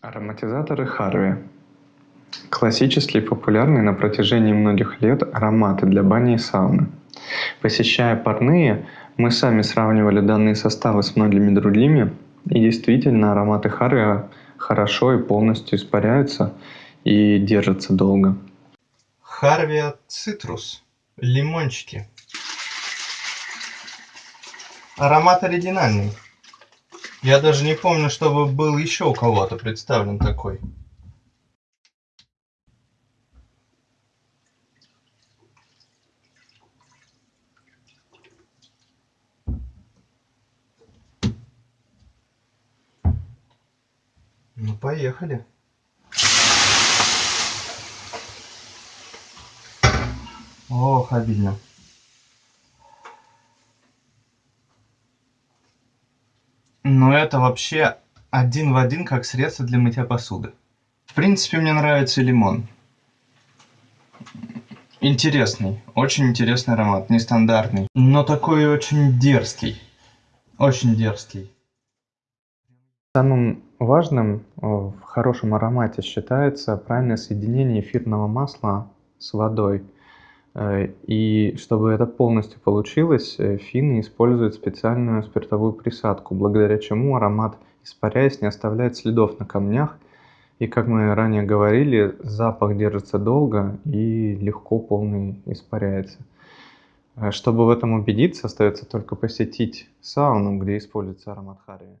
Ароматизаторы Харви. Классические и популярные на протяжении многих лет ароматы для бани и сауны. Посещая парные, мы сами сравнивали данные составы с многими другими, и действительно ароматы Харви хорошо и полностью испаряются и держатся долго. Харвия цитрус. Лимончики. Аромат оригинальный. Я даже не помню, чтобы был еще у кого-то представлен такой. Ну, поехали. Ох, обидно. Но это вообще один в один как средство для мытья посуды. В принципе, мне нравится лимон. Интересный, очень интересный аромат, нестандартный, но такой очень дерзкий. Очень дерзкий. Самым важным в хорошем аромате считается правильное соединение эфирного масла с водой. Э, и чтобы это полностью получилось, э, финны используют специальную спиртовую присадку, благодаря чему аромат, испаряясь, не оставляет следов на камнях. И, как мы ранее говорили, запах держится долго и легко полный испаряется. Э, чтобы в этом убедиться, остается только посетить сауну, где используется аромат харви.